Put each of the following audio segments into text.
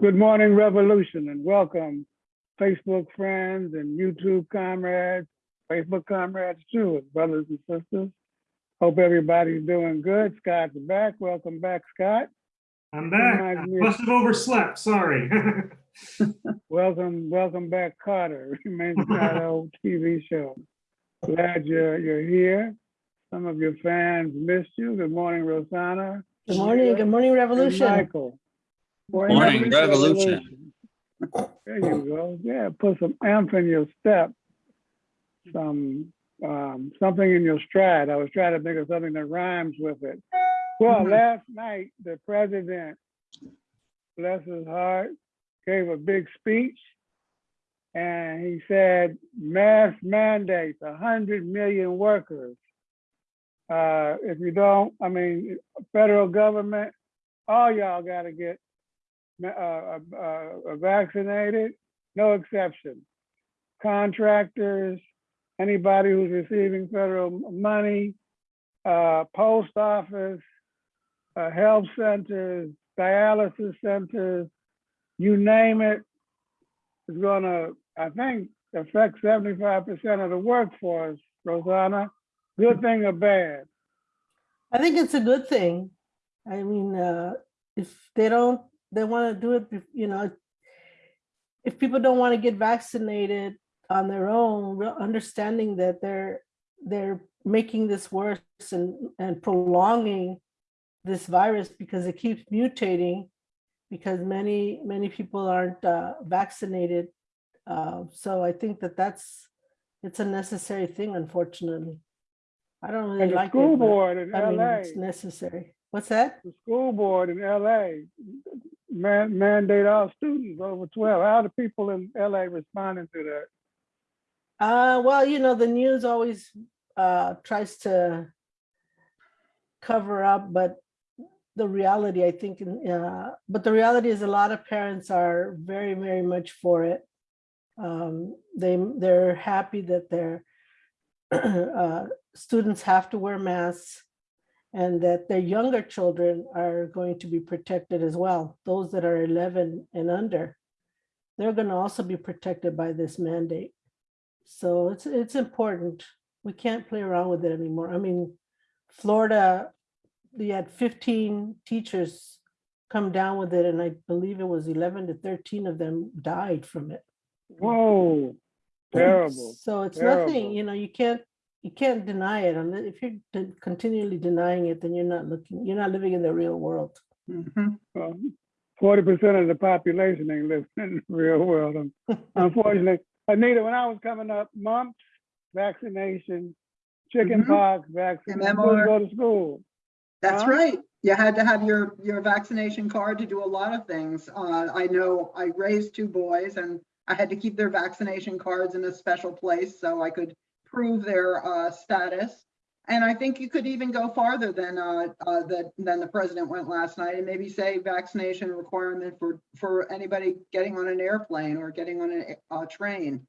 Good morning, Revolution, and welcome, Facebook friends and YouTube comrades, Facebook comrades too, brothers and sisters. Hope everybody's doing good. Scott's back. Welcome back, Scott. I'm back. I must have overslept, sorry. Welcome, welcome back, Kotter. Remains an old TV show. Glad you're you're here. Some of your fans missed you. Good morning, Rosanna. Good morning, good morning, and Revolution. Michael. Morning, Revolution. There you go. Yeah, put some amp in your step. Some, um, something in your stride. I was trying to think of something that rhymes with it. Well, Mhm. last night, the president, bless his heart, gave a big speech. And he said, mass mandates, a hundred million workers. Uh, if you don't, I mean, federal government, all y'all gotta get uh, uh, uh, vaccinated, no exception. Contractors, anybody who's receiving federal money, uh, post office, uh, health centers, dialysis centers, you name it, is gonna, I think, affect seventy-five percent of the workforce, Rosanna. Good thing or bad? I think it's a good thing. I mean, uh, if they don't, they want to do it, you know, if people don't want to get vaccinated on their own, understanding that they're, they're making this worse and, and prolonging this virus because it keeps mutating because many, many people aren't uh, vaccinated. Uh, So I think that that's, it's a necessary thing, unfortunately. I don't really And the like it. school but- board in I mean, LA. it's necessary. What's that? the school board in LA man, mandate all students over 12. How are the people in LA responding to that? Uh, well, you know, the news always uh tries to cover up, but the reality, I think, uh, but the reality is a lot of parents are very, very much for it. Um, they, they're happy that their uh, students have to wear masks and that their younger children are going to be protected as well. Those that are 11 and under, they're going to also be protected by this mandate. So it's, it's important. We can't play around with it anymore. I mean, Florida, they had 15 teachers come down with it and I believe it was 11 to 13 of them died from it. Whoa, terrible. So it's terrible. nothing, you know, you can't, you can't deny it. And if you're continually denying it, then you're not looking, you're not living in the real world. Well, 40% of the population ain't living in the real world. Unfortunately, Anita, when I was coming up, mumps, vaccination, chicken Mhm. pox, vaccination, MMR. go to school. That's Huh? right. You had to have your, your vaccination card to do a lot of things. Uh, I know I raised two boys and I had to keep their vaccination cards in a special place so I could prove their, uh, status. And I think you could even go farther than, uh, uh, the, than the president went last night and maybe say vaccination requirement for, for anybody getting on an airplane or getting on a, a train.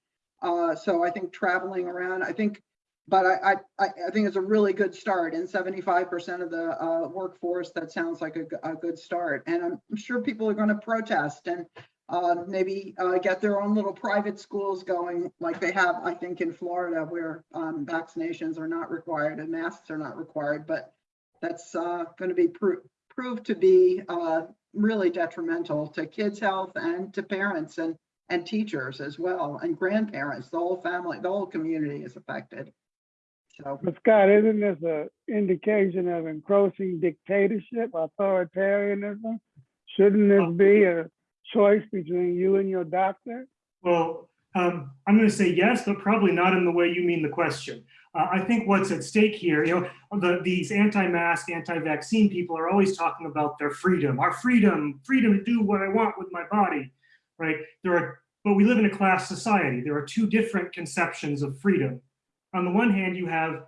Uh, so I think traveling around, I think but I, I, I think it's a really good start and seventy-five percent of the uh, workforce, that sounds like a good start. And I'm I'm sure people are going to protest and uh, maybe uh, get their own little private schools going like they have, I think, in Florida where um, vaccinations are not required and masks are not required. But that's going to be pro- proved to be uh, really detrimental to kids' health and to parents and, and teachers as well, and grandparents, the whole family, the whole community is affected. So, But Scott, isn't this an indication of encroaching dictatorship, authoritarianism? Shouldn't this be a choice between you and your doctor? Well, um, I'm going to say yes, but probably not in the way you mean the question. Uh, I think what's at stake here, you know, the, these anti-mask, anti-vaccine people are always talking about their freedom, our freedom, freedom to do what I want with my body, right? There are, but we live in a class society. There are two different conceptions of freedom. On the one hand, you have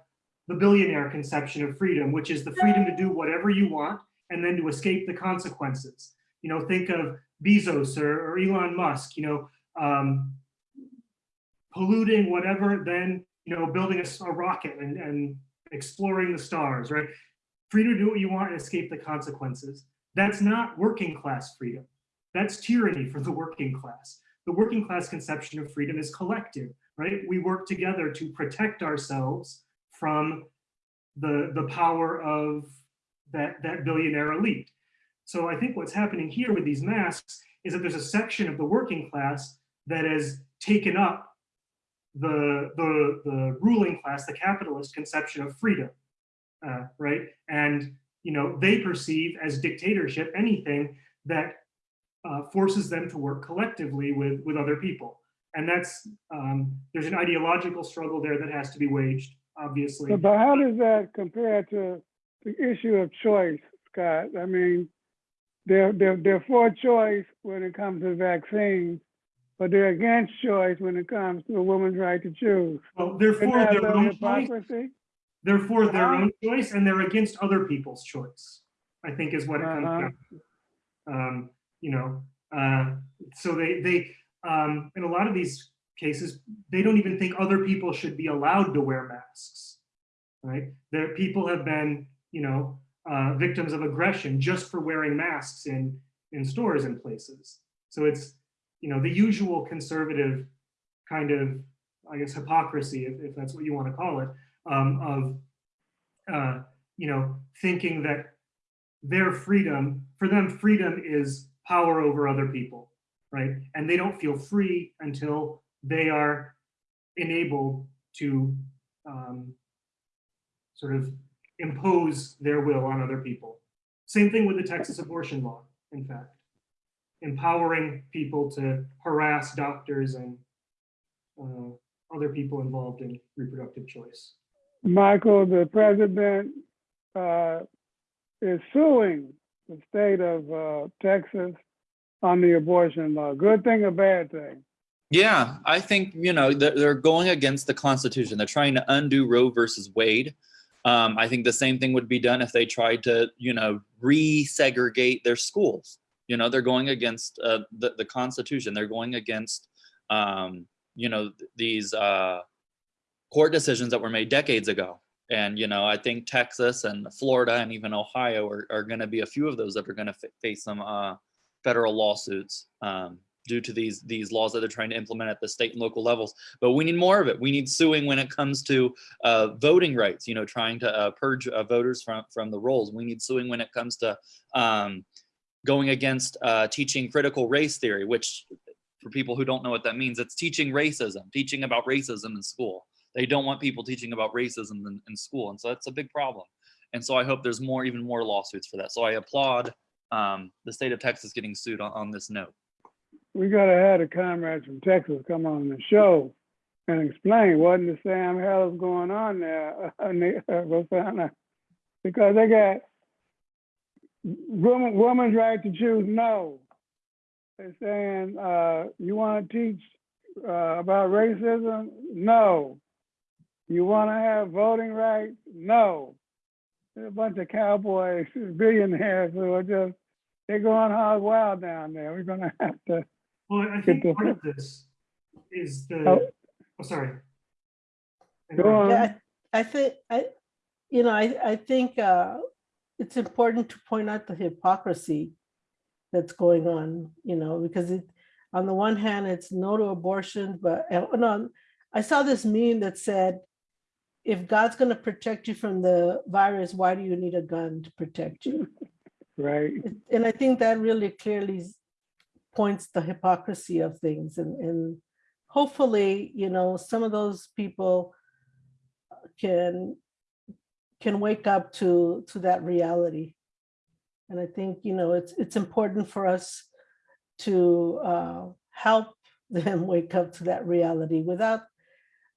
the billionaire conception of freedom, which is the freedom to do whatever you want and then to escape the consequences. You know, think of Bezos or, or Elon Musk, you know, um, polluting whatever, then, you know, building a rocket and, and exploring the stars, right? Free to do what you want and escape the consequences. That's not working class freedom. That's tyranny for the working class. The working class conception of freedom is collective, right? We work together to protect ourselves from the, the power of that, that billionaire elite. So I think what's happening here with these masks is that there's a section of the working class that has taken up the, the, the ruling class, the capitalist conception of freedom, uh, right? And, you know, they perceive as dictatorship anything that uh, forces them to work collectively with, with other people. And that's, um, there's an ideological struggle there that has to be waged, obviously. But how does that compare to the issue of choice, Scott? I mean, they're, they're, they're for choice when it comes to vaccines, but they're against choice when it comes to a woman's right to choose. Well, they're for their own choice, hypocrisy? they're for their Uh-huh. own choice, and they're against other people's choice, I think is what it comes Uh-huh. down to. Um, you know, uh, so they, they, um, in a lot of these cases, they don't even think other people should be allowed to wear masks, right? There, people have been, you know, uh, victims of aggression just for wearing masks in, in stores and places. So it's, you know, the usual conservative kind of, I guess, hypocrisy, if, if that's what you want to call it, um, of, uh, you know, thinking that their freedom, for them, freedom is power over other people, right? And they don't feel free until they are enabled to um, sort of impose their will on other people. Same thing with the Texas abortion law, in fact. Empowering people to harass doctors and uh, other people involved in reproductive choice. Michael, the president uh, is suing the state of uh, Texas on the abortion law. Good thing or bad thing? Yeah, I think, you know, they're, they're going against the Constitution. They're trying to undo Roe versus Wade. Um, I think the same thing would be done if they tried to, you know, resegregate their schools. You know, they're going against uh, the, the Constitution. They're going against, um, you know, th- these uh, court decisions that were made decades ago. And, you know, I think Texas and Florida and even Ohio are, are going to be a few of those that are going to face some uh, federal lawsuits um, due to these these laws that they're trying to implement at the state and local levels. But we need more of it. We need suing when it comes to uh, voting rights. You know, trying to uh, purge uh, voters from from the rolls. We need suing when it comes to um, going against uh, teaching critical race theory, which for people who don't know what that means, it's teaching racism, teaching about racism in school. They don't want people teaching about racism in, in school, and so that's a big problem. And so I hope there's more, even more lawsuits for that. So I applaud um, the state of Texas getting sued on, on this note. We gotta have the comrades from Texas come on the show and explain what in the Sam hell is going on there. Rosanna. Because they got woman, woman's right to choose, no. They're saying, uh, you wanna teach, uh, about racism? No. You wanna have voting rights? No. There's a bunch of cowboys, billionaires who are just, they're going hog wild down there. We're gonna have to Well, I think part of this is the, Oh. oh, sorry. Go on. Yeah, I I think, I, you know, I, I think uh, it's important to point out the hypocrisy that's going on, you know, because it, on the one hand, it's no to abortion, but, no, I saw this meme that said, if God's gonna protect you from the virus, why do you need a gun to protect you? right? And I think that really clearly s- points the hypocrisy of things and, and hopefully, you know, some of those people can, can wake up to, to that reality. And I think, you know, it's, it's important for us to uh, help them wake up to that reality without,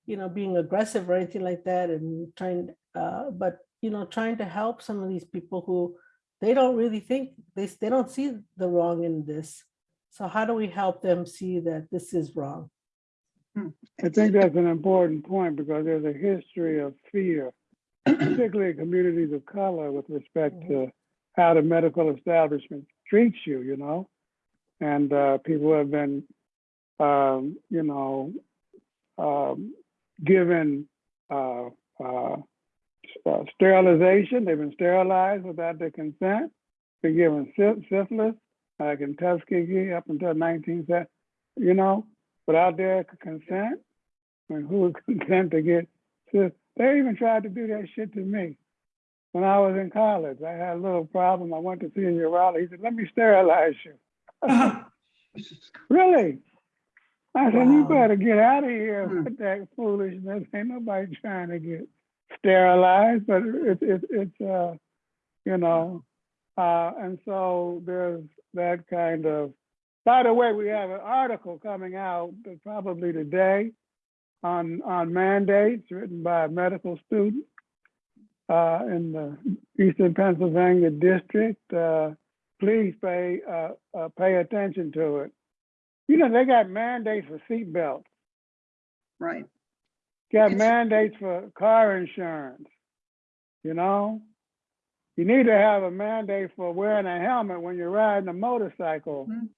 you know, being aggressive or anything like that and trying, uh, but, you know, trying to help some of these people who they don't really think, they, they don't see the wrong in this. So how do we help them see that this is wrong? I think that's an important point because there's a history of fear, particularly in communities of color with respect to how the medical establishment treats you, you know? And uh, people have been, um, you know, um, given uh, uh, uh, sterilization. They've been sterilized without their consent. Been given sy- syphilis. Like in Tuskegee up until nineteen seventy, you know, without their consent. And who would consent to get, so they even tried to do that shit to me. When I was in college, I had a little problem. I went to see a urologist. He said, let me sterilize you. Really? I said, you better get out of here Hmm. with that foolishness. Ain't nobody trying to get sterilized, but it's, it's, it's, uh, you know, uh, and so there's that kind of, by the way, we have an article coming out uh, probably today on, on mandates written by a medical student uh, in the Eastern Pennsylvania district. Uh, please pay, uh, uh, pay attention to it. You know, they got mandates for seatbelts, Right. got It's- mandates for car insurance, you know? You need to have a mandate for wearing a helmet when you're riding a motorcycle. Mhm.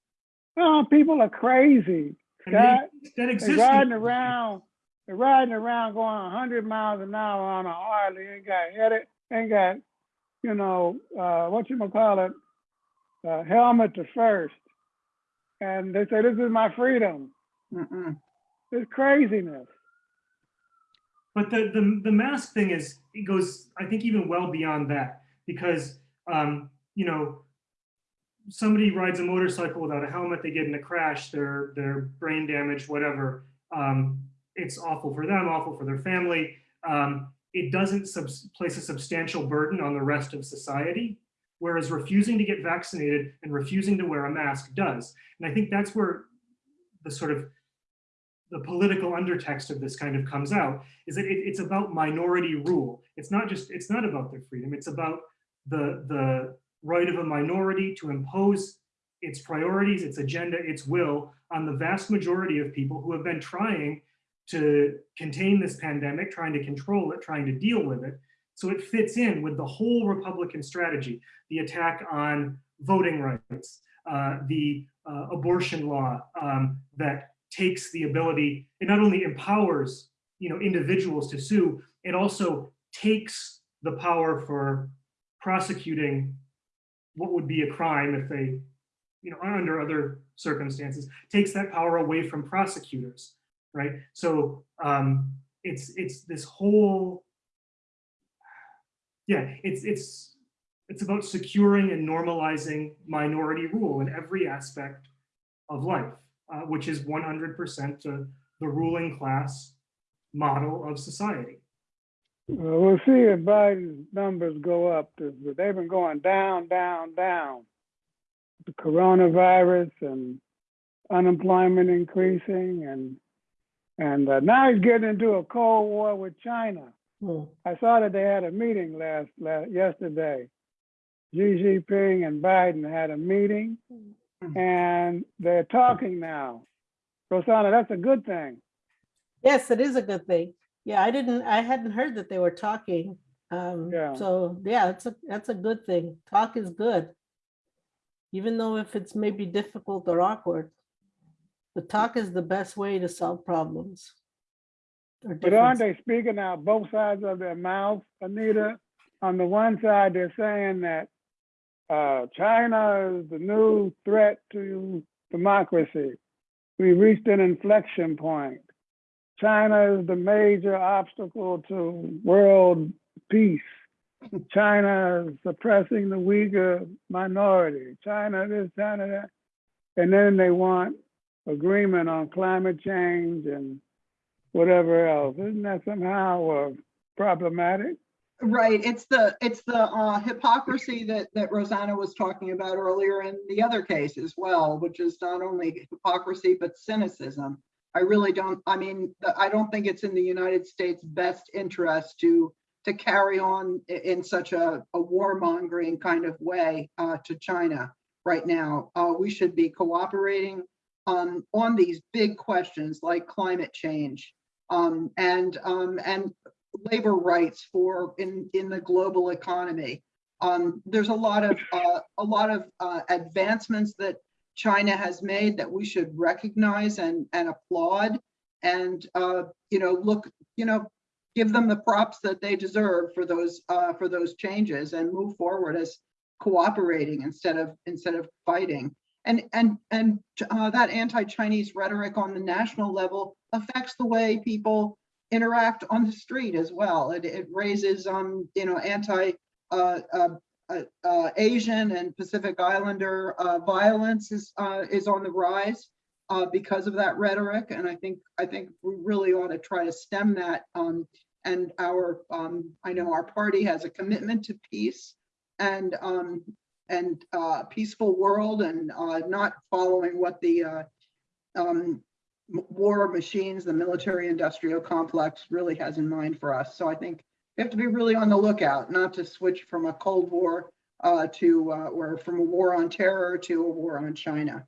Oh, people are crazy. And Scott, they- that they're exists. riding around, they're riding around going hundred miles an hour on a Harley, ain't got headed, ain't got, you know, uh, what you call it, uh, helmet to first. And they say, this is my freedom. Mm-mm. It's craziness. But the, the, the mask thing is, it goes, I think even well beyond that, because, um, you know, somebody rides a motorcycle without a helmet, they get in a crash, they're, they're brain damaged, whatever. Um, it's awful for them, awful for their family. Um, it doesn't place a substantial burden on the rest of society, whereas refusing to get vaccinated and refusing to wear a mask does. And I think that's where the sort of the political undertext of this kind of comes out is that it, it's about minority rule. It's not just, it's not about their freedom. It's about the, the right of a minority to impose its priorities, its agenda, its will on the vast majority of people who have been trying to contain this pandemic, trying to control it, trying to deal with it. So it fits in with the whole Republican strategy, the attack on voting rights, uh, the uh, abortion law um, that takes the ability, it not only empowers you know, individuals to sue, it also takes the power for prosecuting what would be a crime if they, you know, under other circumstances, takes that power away from prosecutors, right? So um, it's it's this whole, yeah, it's it's it's about securing and normalizing minority rule in every aspect of life, uh, which is 100% the, the ruling class model of society. Well, we'll see if Biden's numbers go up. They've been going down, down, down. The coronavirus and unemployment increasing and and uh, now he's getting into a cold war with China. Hmm. I saw that they had a meeting last, last yesterday. Xi Jinping and Biden had a meeting and they're talking now. Rosanna, that's a good thing. Yes, it is a good thing. Yeah, I didn't, I hadn't heard that they were talking. Um, Yeah. so yeah, it's a, that's a good thing. Talk is good. Even though if it's maybe difficult or awkward, the talk is the best way to solve problems. But aren't they speaking out both sides of their mouth, Anita? On the one side, they're saying that uh, China is the new threat to democracy. We reached an inflection point. China is the major obstacle to world peace. China is suppressing the Uyghur minority. China this, China that. And then they want agreement on climate change and whatever else. Isn't that somehow uh, problematic? Right, it's the, it's the uh, hypocrisy that, that Rosanna was talking about earlier in the other case as well, which is not only hypocrisy, but cynicism. I really don't, I mean, I don't think it's in the United States' best interest to, to carry on in such a, a warmongering kind of way uh, to China right now. Uh, We should be cooperating on, on these big questions like climate change um, and, um, and labor rights for in in the global economy. Um, there's a lot of uh, a lot of uh, advancements that China has made that we should recognize and and applaud, and uh, you know look you know give them the props that they deserve for those uh, for those changes and move forward as cooperating instead of instead of fighting. and, and, and uh, that anti-Chinese rhetoric on the national level affects the way people interact on the street as well. It, it raises, um, you know, anti, uh, uh, uh, Asian and Pacific Islander, uh, violence is, uh, is on the rise, because of that rhetoric. And I think, I think we really ought to try to stem that. Um, and our, um, I know our party has a commitment to peace and, um, and, uh, peaceful world and, uh, not following what the, uh, um, war machines, the military industrial complex really has in mind for us. So I think we have to be really on the lookout, not to switch from a Cold War uh, to, uh, or from a war on terror to a war on China.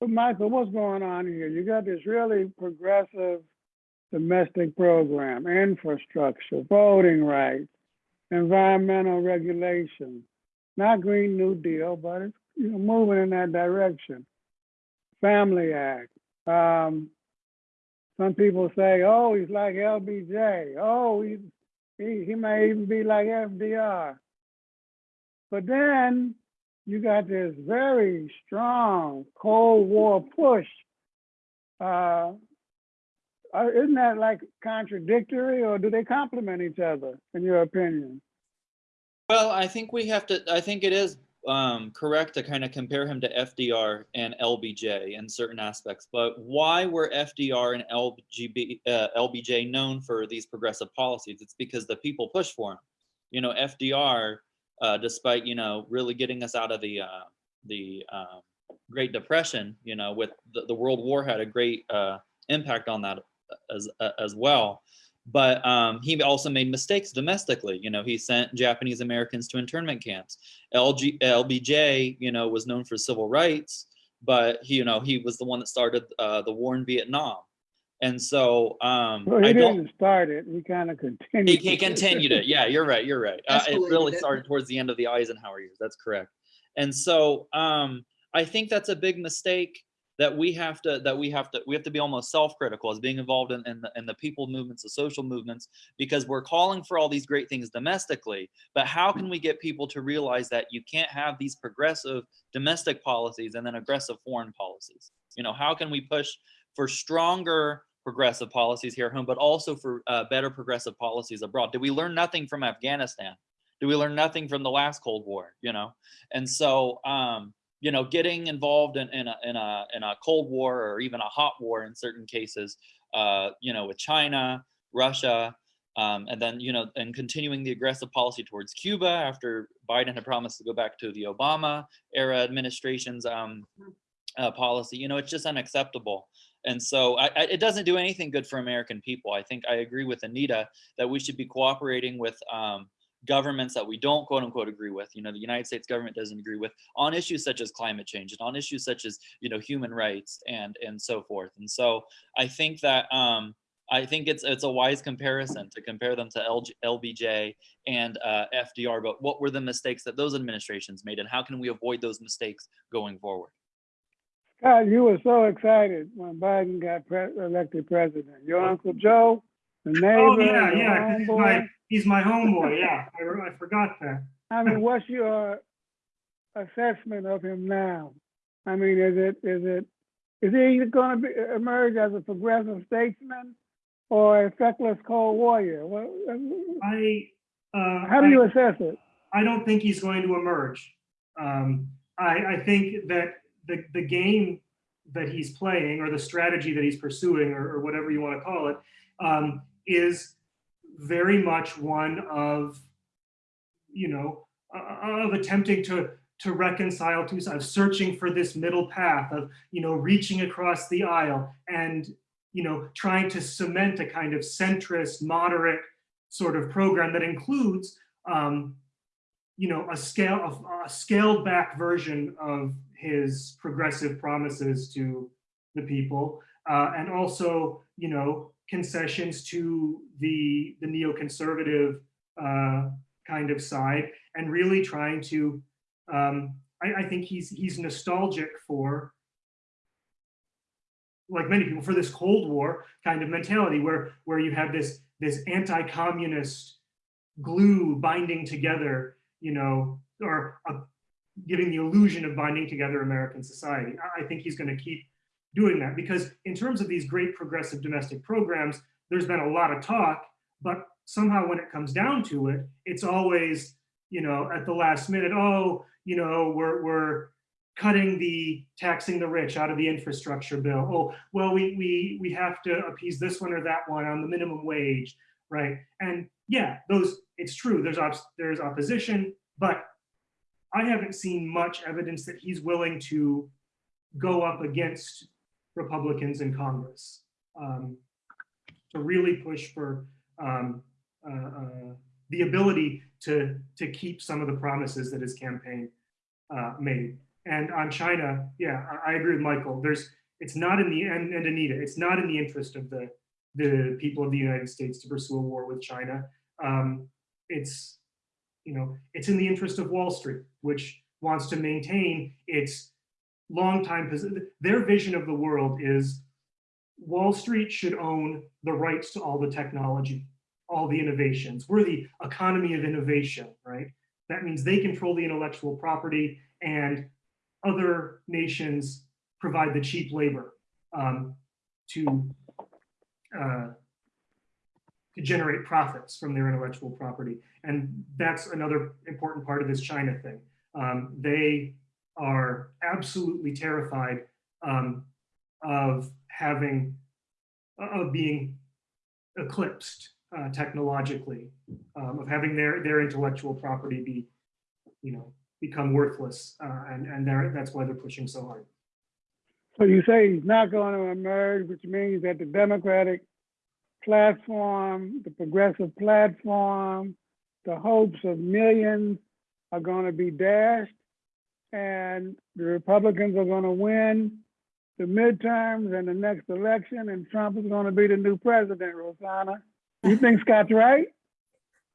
But Michael, what's going on here? You got this really progressive domestic program, infrastructure, voting rights, environmental regulation. Not Green New Deal, but it's you know moving in that direction. Family Act. Um, some people say, "Oh, he's like LBJ. Oh, he he, he may even be like FDR." But then you got this very strong Cold War push. Uh, uh, isn't that like contradictory, or do they complement each other, in your opinion? Well, I think we have to, I think it is um, correct to kind of compare him to FDR and LBJ in certain aspects. But why were FDR and LGB, uh, LBJ known for these progressive policies? It's because the people pushed for them. You know, FDR, uh, despite, you know, really getting us out of the, uh, the um, Great Depression, you know, with the, the World War had a great uh, impact on that as, uh, as well but um, he also made mistakes domestically. You know, he sent Japanese Americans to internment camps. LG, LBJ, you know, was known for civil rights, but he, you know, he was the one that started uh, the war in Vietnam. And so um, Well, he I don't. didn't start it. He kind of continued. he continued it. Yeah, you're right. You're right. Uh, it really started towards the end of the Eisenhower years. That's correct. And so um, I think that's a big mistake that we have to that we have to we have to be almost self-critical as being involved in, in, the, in the people movements the social movements because we're calling for all these great things domestically but how can we get people to realize that you can't have these progressive domestic policies and then aggressive foreign policies? You know how can we push for stronger progressive policies here at home but also for uh, better progressive policies abroad? Did we learn nothing from afghanistan? Did we learn nothing from the last cold war you know? And so um you know, getting involved in, in, a, in, a, in a Cold War or even a hot war in certain cases, uh, you know, with China, Russia, um, and then, you know, and continuing the aggressive policy towards Cuba after Biden had promised to go back to the Obama era administration's um, uh, policy, you know, it's just unacceptable. And so I, I, it doesn't do anything good for American people. I think I agree with Anita that we should be cooperating with um, governments that we don't quote unquote agree with, you know, the United States government doesn't agree with on issues such as climate change and on issues such as, you know, human rights and and so forth. And so I think that um, I think it's it's a wise comparison to compare them to LG, LBJ and uh, FDR. But what were the mistakes that those administrations made, and how can we avoid those mistakes going forward? God, you were so excited when Biden got pre- elected president. Your Uncle Joe, the neighbor, Oh, yeah, your yeah. 'cause He's my, he's my homeboy. Yeah, I, I forgot that. I mean, what's your assessment of him now? I mean, is it is it is he going to emerge as a progressive statesman or a feckless cold warrior? What, I, uh, how do I- you assess it? I don't think he's going to emerge. Um, I, I think that the, the game that he's playing or the strategy that he's pursuing or, or whatever you want to call it um, is very much one of, you know, uh, of attempting to to reconcile two sides, searching for this middle path of, you know, reaching across the aisle and, you know, trying to cement a kind of centrist, moderate sort of program that includes um, you know, a scale of a scaled back version of his progressive promises to the people, uh, and also, you know, concessions to the the neoconservative uh, kind of side, and really trying to. Um, I, I think he's he's nostalgic for, like many people, for this Cold War kind of mentality, where where you have this this anti-communist glue binding together you know, or a, giving the illusion of binding together American society. I, I think he's going to keep doing that because in terms of these great progressive domestic programs, there's been a lot of talk, but somehow when it comes down to it, it's always, you know, at the last minute, oh, you know, we're, we're cutting the taxing the rich out of the infrastructure bill. Oh, well, we, we, we have to appease this one or that one on the minimum wage, right? And yeah, those, it's true, there's, obs- there's opposition, but I haven't seen much evidence that he's willing to go up against Republicans in Congress um, to really push for um, uh, uh, the ability to, to keep some of the promises that his campaign uh, made. And on China, yeah, I, I agree with Michael. There's, it's not in the, and, and Anita, it's not in the interest of the, the people of the United States to pursue a war with China. Um, it's, you know, it's in the interest of Wall Street, which wants to maintain its longtime position. Their vision of the world is Wall Street should own the rights to all the technology, all the innovations. We're the economy of innovation, right? That means they control the intellectual property and other nations provide the cheap labor um, to uh, to generate profits from their intellectual property. And that's another important part of this China thing. Um, they are absolutely terrified um, of having, of being eclipsed uh, technologically, um, of having their, their intellectual property be, you know, become worthless. Uh, and and that's why they're pushing so hard. So you say he's not going to emerge, which means that the Democratic platform, the progressive platform, the hopes of millions are going to be dashed, and the Republicans are going to win the midterms and the next election, and Trump is going to be the new president, Rosanna. You think Scott's right?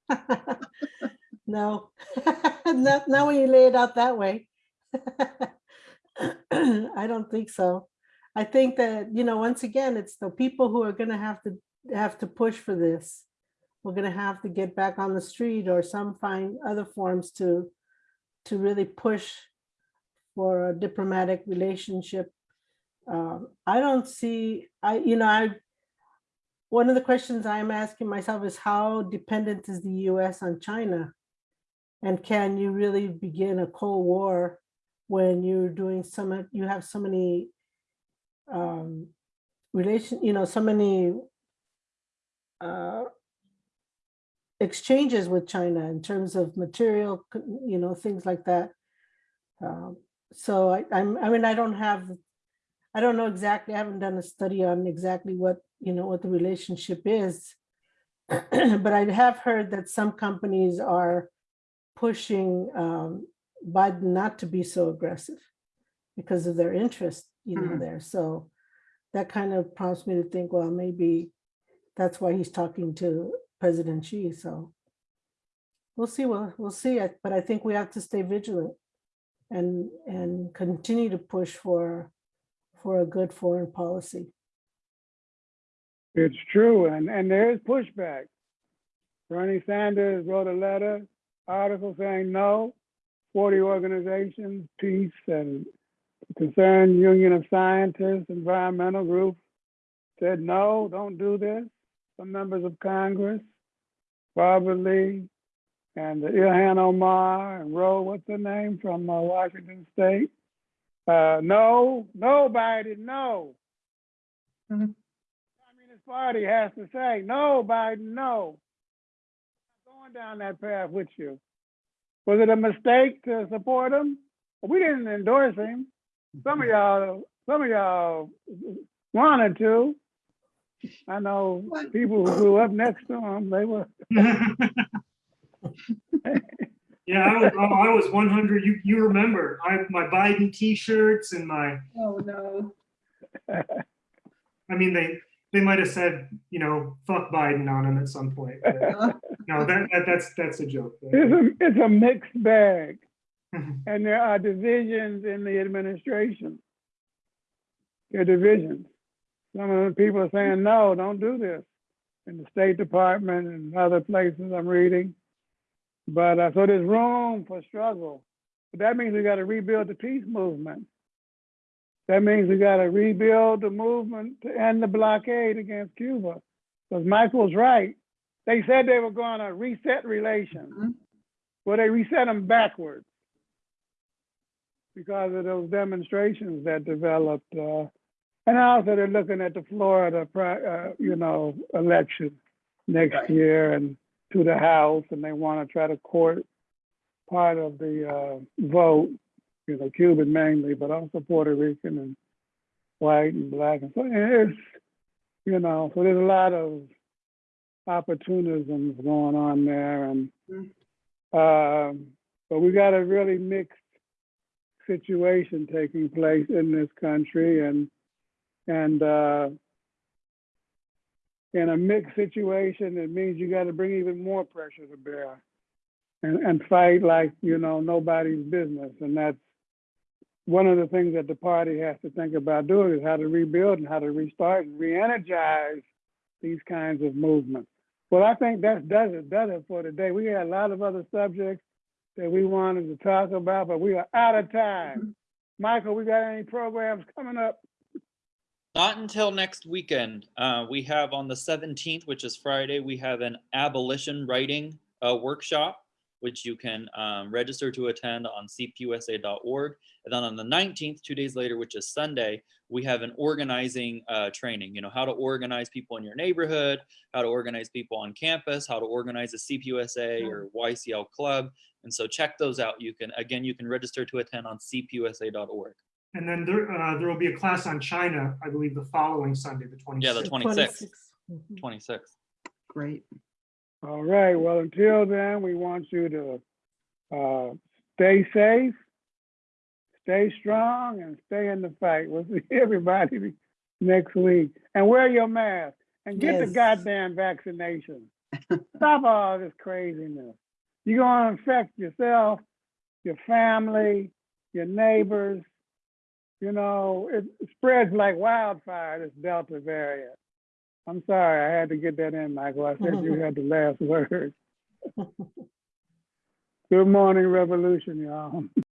No, not, not when you lay it out that way. I don't think so. I think that, you know, once again, it's the people who are gonna have to, have to push for this. We're gonna have to get back on the street or some find other forms to, to really push for a diplomatic relationship. Um, I don't see, I, you know, I, one of the questions I'm asking myself is how dependent is the US on China? And can you really begin a Cold War when you're doing so some, you have so many um, relation, you know, so many uh, exchanges with China in terms of material, you know, things like that. Um, So I, I'm, I mean, I don't have, I don't know exactly, I haven't done a study on exactly what, you know, what the relationship is. But I have heard that some companies are pushing um, Biden not to be so aggressive because of their interest, you know, Mhm. there. So that kind of prompts me to think, well, maybe that's why he's talking to President Xi. So we'll see. Well, we'll see. I- But I think we have to stay vigilant and and continue to push for for a good foreign policy. It's true, and, and there is pushback. Bernie Sanders wrote a letter, article saying no. Forty organizations, peace and concerned Union of Scientists, environmental groups said no, don't do this. Some members of Congress, Barbara Lee, and Ilhan Omar and Roe, what's her name from uh, Washington State? Uh, no, no, Biden, no. Mhm. Communist Party has to say, no, Biden, no. I'm Going down that path with you. Was it a mistake to support him? We didn't endorse him. Some of y'all, some of y'all wanted to. I know people who grew up next to him, they were, Yeah, I was, oh, I was 100. You, you remember, I my Biden T-shirts and my, Oh, no. I mean, they they might have said, you know, fuck Biden on him at some point. but Uh, No, that, that that's that's a joke. it's a, it's a mixed bag. And there are divisions in the administration. There are divisions. Some of the people are saying, no, don't do this. In the State Department and other places I'm reading. But, uh, so there's room for struggle. But that means we gotta rebuild the peace movement. That means we gotta rebuild the movement to end the blockade against Cuba. Because Michael's right. They said they were gonna reset relations. Mhm. Well, they reset them backwards because of those demonstrations that developed. Uh, and also they're looking at the Florida, uh, you know, election next Right. year and to the House, and they want to try to court part of the uh, vote, you know, Cuban mainly, but also Puerto Rican and white and black. And so it's, you know, so there's a lot of opportunisms going on there. And, um, but we got a really mixed situation taking place in this country and, and, uh, in a mixed situation, it means you got to bring even more pressure to bear and, and fight like, you know, nobody's business. And that's one of the things that the party has to think about doing is how to rebuild and how to restart and re-energize these kinds of movements. Well, I think that does it, does it for today. We had a lot of other subjects that we wanted to talk about, but we are out of time. Mm-hmm. Michael, we got any programs coming up? Not until next weekend. Uh, we have on the 17th, which is Friday, we have an abolition writing uh, workshop, which you can um, register to attend on cpusa.org. And then on the 19th, two days later, which is Sunday, we have an organizing uh, training, you know, how to organize people in your neighborhood, how to organize people on campus, how to organize a CPUSA or YCL club. And so check those out. You can, again, you can register to attend on cpusa.org. And then there, uh, there will be a class on China, I believe, the following Sunday, the 26th. Yeah, the 26th. Mhm. 26th. Great. All right, well, until then, we want you to uh, stay safe, stay strong, and stay in the fight. We'll see everybody next week. And wear your mask and get the goddamn vaccination. Stop all this craziness. You're gonna infect yourself, your family, your neighbors. You know, it spreads like wildfire, this Delta variant. I'm sorry, I had to get that in, Michael. I said you had the last word. Good morning, revolution, y'all.